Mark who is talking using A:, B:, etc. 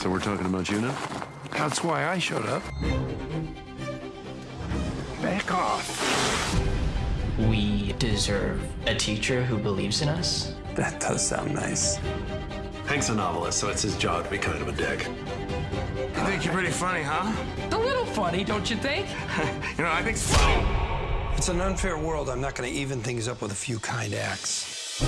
A: So we're talking about you now?
B: That's why I showed up. Back off.
C: We deserve a teacher who believes in us.
D: That does sound nice.
A: Hank's a novelist, so it's his job to be kind of a dick.
B: You think you're pretty funny, huh?
E: A little funny, don't you think?
B: You know, I think so.
D: It's an unfair world. I'm not going to even things up with a few kind acts.